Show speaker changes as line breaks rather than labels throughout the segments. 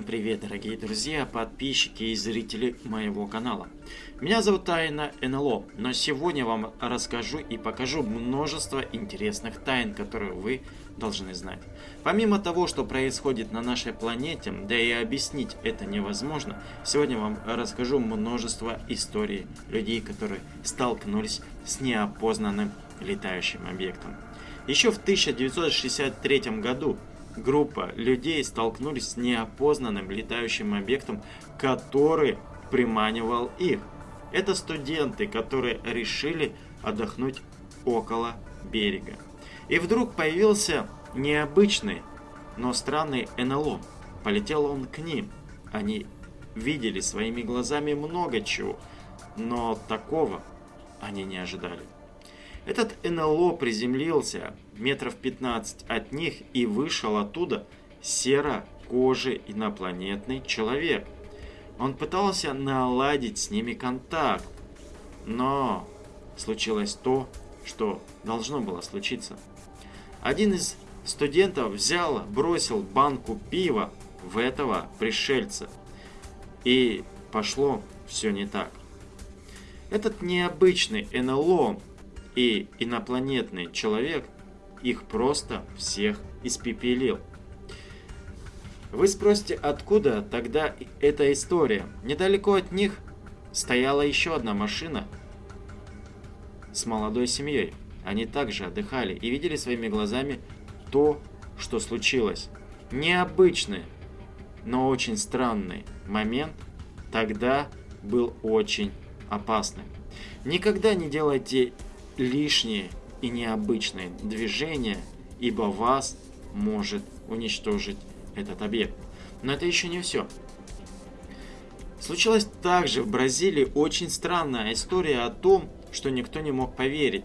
привет, дорогие друзья, подписчики и зрители моего канала. Меня зовут Тайна НЛО, но сегодня вам расскажу и покажу множество интересных тайн, которые вы должны знать. Помимо того, что происходит на нашей планете, да и объяснить это невозможно, сегодня вам расскажу множество историй людей, которые столкнулись с неопознанным летающим объектом. Еще в 1963 году группа людей столкнулись с неопознанным летающим объектом, который приманивал их. Это студенты, которые решили отдохнуть около берега. И вдруг появился необычный, но странный НЛО. Полетел он к ним. Они видели своими глазами много чего, но такого они не ожидали. Этот НЛО приземлился метров 15 от них и вышел оттуда серо-кожий инопланетный человек. Он пытался наладить с ними контакт, но случилось то, что должно было случиться. Один из студентов взял, бросил банку пива в этого пришельца, и пошло все не так. Этот необычный НЛО и инопланетный человек их просто всех испепелил. Вы спросите, откуда тогда эта история? Недалеко от них стояла еще одна машина с молодой семьей. Они также отдыхали и видели своими глазами то, что случилось. Необычный, но очень странный момент тогда был очень опасным. Никогда не делайте лишние и необычные движения, ибо вас может уничтожить этот объект. Но это еще не все. Случилась также в Бразилии очень странная история о том, что никто не мог поверить.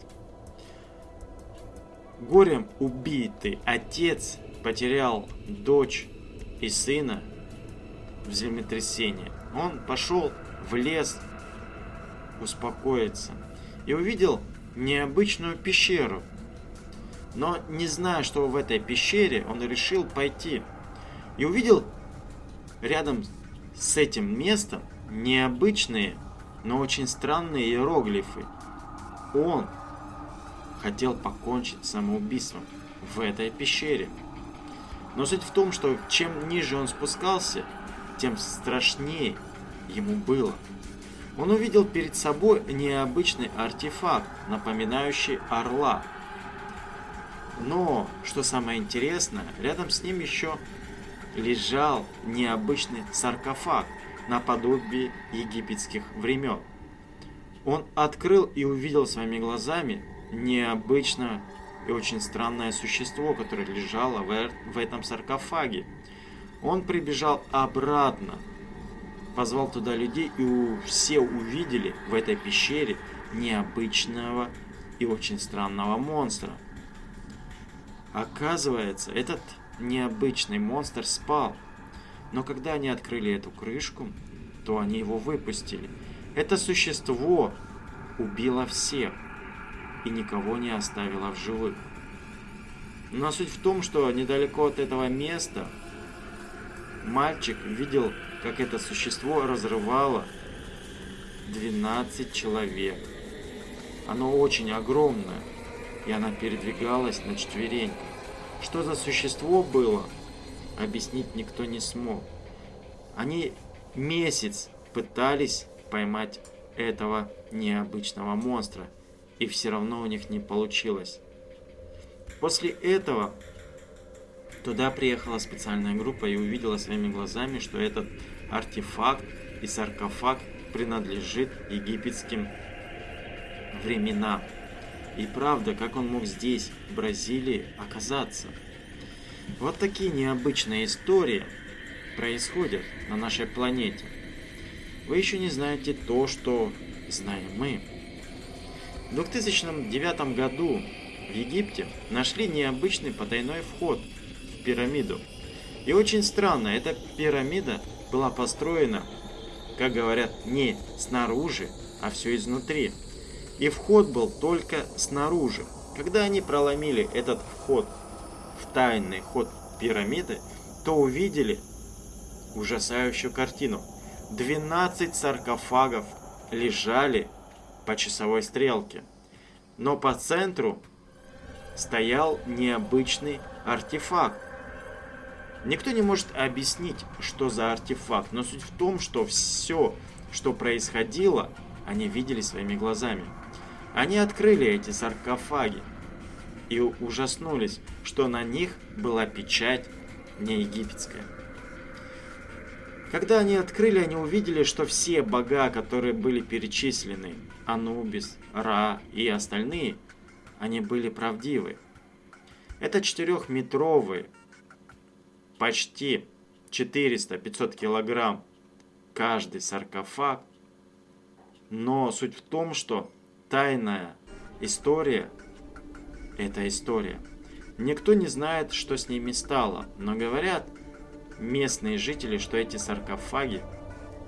Горем убитый отец потерял дочь и сына в землетрясении. Он пошел в лес успокоиться и увидел необычную пещеру. Но не зная, что в этой пещере, он решил пойти. И увидел рядом с этим местом необычные, но очень странные иероглифы. Он хотел покончить самоубийством в этой пещере. Но суть в том, что чем ниже он спускался, тем страшнее ему было. Он увидел перед собой необычный артефакт, напоминающий орла. Но, что самое интересное, рядом с ним еще лежал необычный саркофаг, наподобие египетских времен. Он открыл и увидел своими глазами необычное и очень странное существо, которое лежало в этом саркофаге. Он прибежал обратно, позвал туда людей, и все увидели в этой пещере необычного и очень странного монстра. Оказывается, этот необычный монстр спал. Но когда они открыли эту крышку, то они его выпустили. Это существо убило всех и никого не оставило в живых. Но суть в том, что недалеко от этого места мальчик видел как это существо разрывало 12 человек. Оно очень огромное, и она передвигалась на четвереньках. Что за существо было, объяснить никто не смог. Они месяц пытались поймать этого необычного монстра, и все равно у них не получилось. После этого Туда приехала специальная группа и увидела своими глазами, что этот артефакт и саркофаг принадлежит египетским временам. И правда, как он мог здесь, в Бразилии, оказаться? Вот такие необычные истории происходят на нашей планете. Вы еще не знаете то, что знаем мы. В 2009 году в Египте нашли необычный потайной вход – пирамиду. И очень странно, эта пирамида была построена, как говорят, не снаружи, а все изнутри. И вход был только снаружи. Когда они проломили этот вход в тайный ход пирамиды, то увидели ужасающую картину. 12 саркофагов лежали по часовой стрелке, но по центру стоял необычный артефакт. Никто не может объяснить, что за артефакт, но суть в том, что все, что происходило, они видели своими глазами. Они открыли эти саркофаги и ужаснулись, что на них была печать не египетская. Когда они открыли, они увидели, что все бога, которые были перечислены, Анубис, Ра и остальные, они были правдивы. Это четырехметровые, почти 400-500 килограмм каждый саркофаг. Но суть в том, что тайная история – это история. Никто не знает, что с ними стало, но говорят местные жители, что эти саркофаги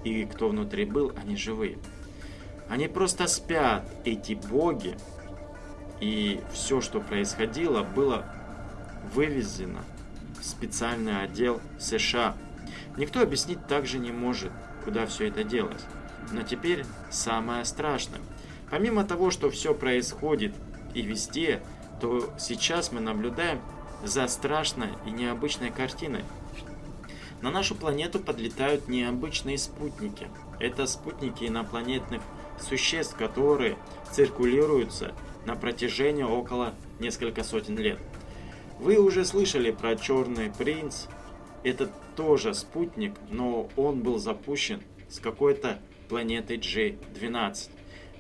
и кто внутри был, они живые. Они просто спят, эти боги, и все, что происходило, было вывезено специальный отдел США. Никто объяснить также не может, куда все это делось. Но теперь самое страшное. Помимо того, что все происходит и везде, то сейчас мы наблюдаем за страшной и необычной картиной. На нашу планету подлетают необычные спутники. Это спутники инопланетных существ, которые циркулируются на протяжении около несколько сотен лет. Вы уже слышали про Черный Принц. Это тоже спутник, но он был запущен с какой-то планеты J12.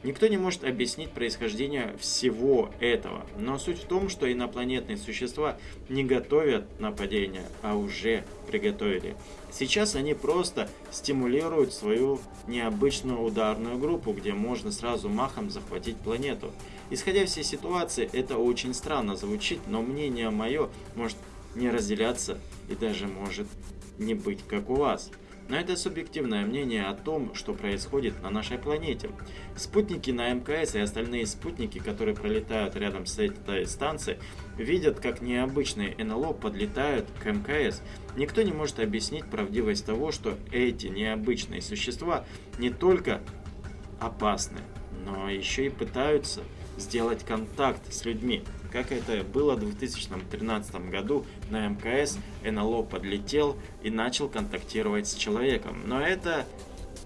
Никто не может объяснить происхождение всего этого, но суть в том, что инопланетные существа не готовят нападения, а уже приготовили. Сейчас они просто стимулируют свою необычную ударную группу, где можно сразу махом захватить планету. Исходя всей ситуации, это очень странно звучит, но мнение мое может не разделяться и даже может не быть как у вас. Но это субъективное мнение о том, что происходит на нашей планете. Спутники на МКС и остальные спутники, которые пролетают рядом с этой станцией, видят, как необычные НЛО подлетают к МКС. Никто не может объяснить правдивость того, что эти необычные существа не только опасны, но еще и пытаются сделать контакт с людьми. Как это было в 2013 году на МКС, НЛО подлетел и начал контактировать с человеком. Но это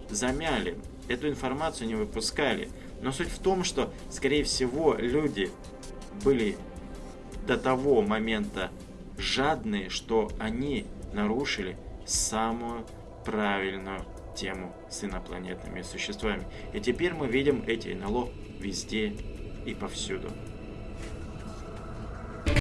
замяли, эту информацию не выпускали. Но суть в том, что, скорее всего, люди были до того момента жадные, что они нарушили самую правильную тему с инопланетными существами. И теперь мы видим эти НЛО везде и повсюду.